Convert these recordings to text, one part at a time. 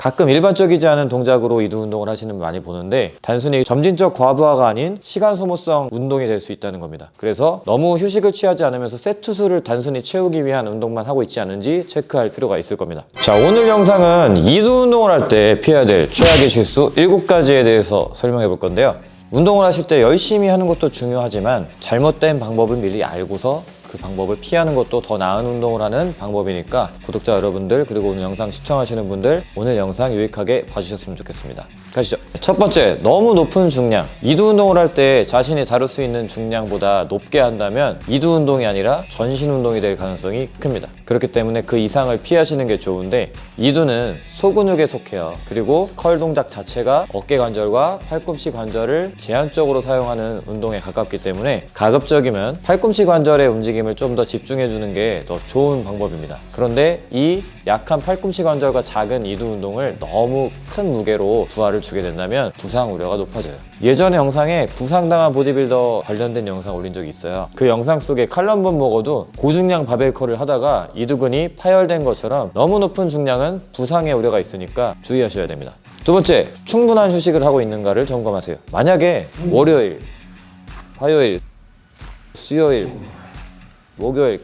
가끔 일반적이지 않은 동작으로 이두 운동을 하시는 분 많이 보는데 단순히 점진적 과부하가 아닌 시간 소모성 운동이 될 수 있다는 겁니다. 그래서 너무 휴식을 취하지 않으면서 세트 수를 단순히 채우기 위한 운동만 하고 있지 않은지 체크할 필요가 있을 겁니다. 자 오늘 영상은 이두 운동을 할 때 피해야 될 최악의 실수 7가지에 대해서 설명해 볼 건데요. 운동을 하실 때 열심히 하는 것도 중요하지만 잘못된 방법을 미리 알고서 그 방법을 피하는 것도 더 나은 운동을 하는 방법이니까 구독자 여러분들 그리고 오늘 영상 시청하시는 분들 오늘 영상 유익하게 봐주셨으면 좋겠습니다. 가시죠. 첫 번째, 너무 높은 중량. 이두 운동을 할 때 자신이 다룰 수 있는 중량보다 높게 한다면 이두 운동이 아니라 전신 운동이 될 가능성이 큽니다. 그렇기 때문에 그 이상을 피하시는 게 좋은데 이두는 소근육에 속해요. 그리고 컬 동작 자체가 어깨 관절과 팔꿈치 관절을 제한적으로 사용하는 운동에 가깝기 때문에 가급적이면 팔꿈치 관절의 움직임 을 좀 더 집중해 주는 게 더 좋은 방법입니다. 그런데 이 약한 팔꿈치 관절과 작은 이두 운동을 너무 큰 무게로 부하를 주게 된다면 부상 우려가 높아져요. 예전에 영상에 부상당한 보디빌더 관련된 영상 올린 적이 있어요. 그 영상 속에 칼럼본 먹어도 고중량 바벨컬을 하다가 이두근이 파열된 것처럼 너무 높은 중량은 부상의 우려가 있으니까 주의하셔야 됩니다. 두 번째, 충분한 휴식을 하고 있는가를 점검하세요. 만약에 월요일, 화요일, 수요일, 목요일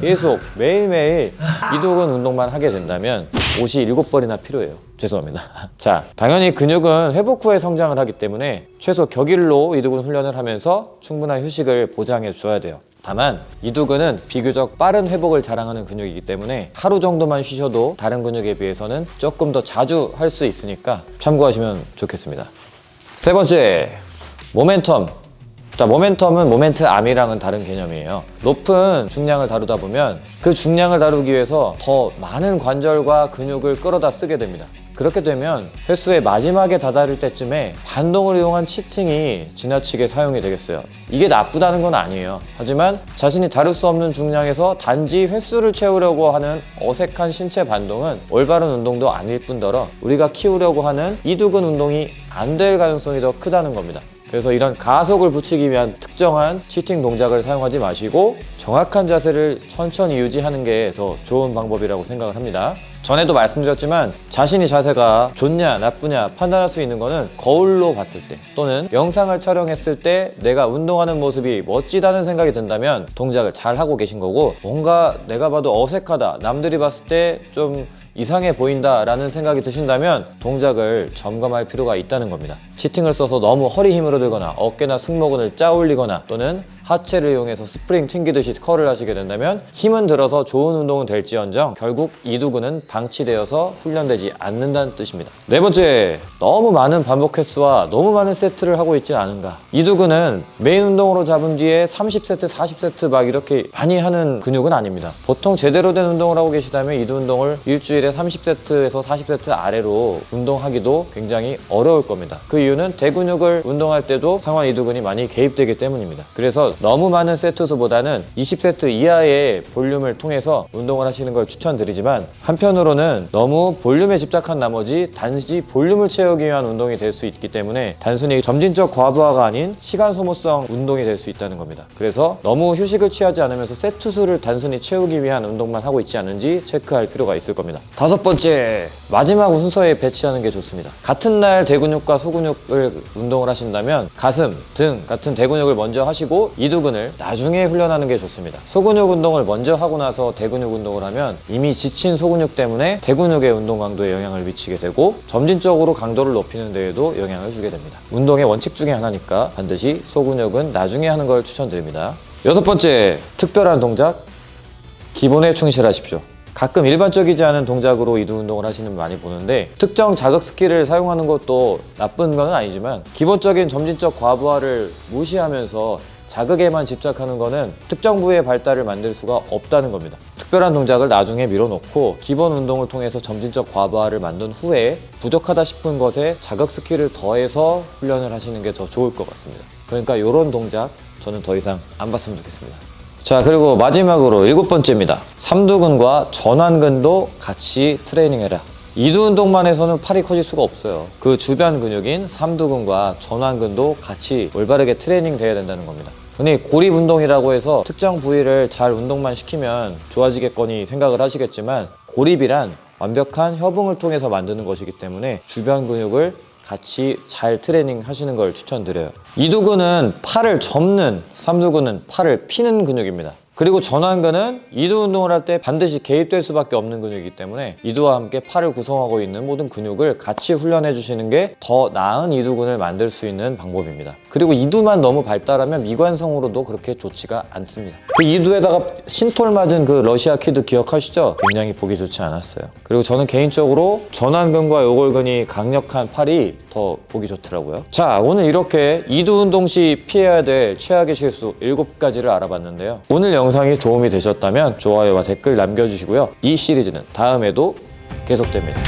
계속 매일매일 이두근 운동만 하게 된다면 옷이 일곱 벌이나 필요해요. 죄송합니다. 자, 당연히 근육은 회복 후에 성장을 하기 때문에 최소 격일로 이두근 훈련을 하면서 충분한 휴식을 보장해 주어야 돼요. 다만 이두근은 비교적 빠른 회복을 자랑하는 근육이기 때문에 하루 정도만 쉬셔도 다른 근육에 비해서는 조금 더 자주 할 수 있으니까 참고하시면 좋겠습니다. 세 번째, 모멘텀. 자, 모멘텀은 모멘트 암이랑은 다른 개념이에요. 높은 중량을 다루다 보면 그 중량을 다루기 위해서 더 많은 관절과 근육을 끌어다 쓰게 됩니다. 그렇게 되면 횟수의 마지막에 다다를 때쯤에 반동을 이용한 치팅이 지나치게 사용이 되겠어요. 이게 나쁘다는 건 아니에요. 하지만 자신이 다룰 수 없는 중량에서 단지 횟수를 채우려고 하는 어색한 신체 반동은 올바른 운동도 아닐 뿐더러 우리가 키우려고 하는 이두근 운동이 안 될 가능성이 더 크다는 겁니다. 그래서 이런 가속을 붙이기 위한 특정한 치팅 동작을 사용하지 마시고 정확한 자세를 천천히 유지하는 게 더 좋은 방법이라고 생각을 합니다. 전에도 말씀드렸지만 자신이 자세가 좋냐 나쁘냐 판단할 수 있는 거는 거울로 봤을 때 또는 영상을 촬영했을 때 내가 운동하는 모습이 멋지다는 생각이 든다면 동작을 잘 하고 계신 거고 뭔가 내가 봐도 어색하다 남들이 봤을 때좀 이상해 보인다라는 생각이 드신다면 동작을 점검할 필요가 있다는 겁니다. cheating을 써서 너무 허리 힘으로 들거나 어깨나 승모근을 짜올리거나 또는 하체를 이용해서 스프링 튕기듯이 curl을 하시게 된다면 힘은 들어서 좋은 운동은 될지언정 결국 이두근은 방치되어서 훈련되지 않는다는 뜻입니다. 네 번째, 너무 많은 반복 횟수와 너무 많은 세트를 하고 있지 않은가. 이두근은 메인 운동으로 잡은 뒤에 30세트, 40세트 막 이렇게 많이 하는 근육은 아닙니다. 보통 제대로 된 운동을 하고 계시다면 이두 운동을 일주일에 30세트에서 40세트 아래로 운동하기도 굉장히 어려울 겁니다. 그 이유는 대근육을 운동할 때도 상완 이두근이 많이 개입되기 때문입니다. 그래서 너무 많은 세트 수보다는 20세트 이하의 볼륨을 통해서 운동을 하시는 걸 추천드리지만 한편으로는 너무 볼륨에 집착한 나머지 단지 볼륨을 채우기 위한 운동이 될 수 있기 때문에 단순히 점진적 과부하가 아닌 시간 소모성 운동이 될 수 있다는 겁니다. 그래서 너무 휴식을 취하지 않으면서 세트 수를 단순히 채우기 위한 운동만 하고 있지 않은지 체크할 필요가 있을 겁니다. 다섯 번째, 마지막 순서에 배치하는 게 좋습니다. 같은 날 대근육과 소근육을 운동을 하신다면 가슴, 등 같은 대근육을 먼저 하시고 이두근을 나중에 훈련하는 게 좋습니다. 소근육 운동을 먼저 하고 나서 대근육 운동을 하면 이미 지친 소근육 때문에 대근육의 운동 강도에 영향을 미치게 되고 점진적으로 강도를 높이는 데에도 영향을 주게 됩니다. 운동의 원칙 중에 하나니까 반드시 소근육은 나중에 하는 걸 추천드립니다. 여섯 번째, 특별한 동작, 기본에 충실하십시오. 가끔 일반적이지 않은 동작으로 이두 운동을 하시는 분 많이 보는데 특정 자극 skill을 사용하는 것도 나쁜 건 아니지만 기본적인 점진적 과부하를 무시하면서 자극에만 집착하는 것은 특정 부위의 발달을 만들 수가 없다는 겁니다. 특별한 동작을 나중에 밀어놓고 기본 운동을 통해서 점진적 과부하를 만든 후에 부족하다 싶은 것에 자극 skill을 더해서 훈련을 하시는 게 더 좋을 것 같습니다. 그러니까 이런 동작 저는 더 이상 안 봤으면 좋겠습니다. 자 그리고 마지막으로 일곱 번째입니다. 삼두근과 전완근도 같이 트레이닝해라. 이두 운동만 해서는 팔이 커질 수가 없어요. 그 주변 근육인 삼두근과 전완근도 같이 올바르게 트레이닝 돼야 된다는 겁니다. 흔히 고립 운동이라고 해서 특정 부위를 잘 운동만 시키면 좋아지겠거니 생각을 하시겠지만 고립이란 완벽한 협응을 통해서 만드는 것이기 때문에 주변 근육을 같이 잘 트레이닝 하시는 걸 추천드려요. 이두근은 팔을 접는, 삼두근은 팔을 피는 근육입니다. 그리고 전완근은 이두 운동을 할 때 반드시 개입될 수밖에 없는 근육이기 때문에 이두와 함께 팔을 구성하고 있는 모든 근육을 같이 훈련해 주시는 게 더 나은 이두근을 만들 수 있는 방법입니다. 그리고 이두만 너무 발달하면 미관상으로도 그렇게 좋지가 않습니다. 그 이두에다가 Synthol 맞은 그 러시아 kid 기억하시죠? 굉장히 보기 좋지 않았어요. 그리고 저는 개인적으로 전완근과 요골근이 강력한 팔이 더 보기 좋더라고요. 자, 오늘 이렇게 이두 운동 시 피해야 될 최악의 실수 7가지를 알아봤는데요. 오늘 영상이 도움이 되셨다면 좋아요와 댓글 남겨주시고요. 이 시리즈는 다음에도 계속됩니다.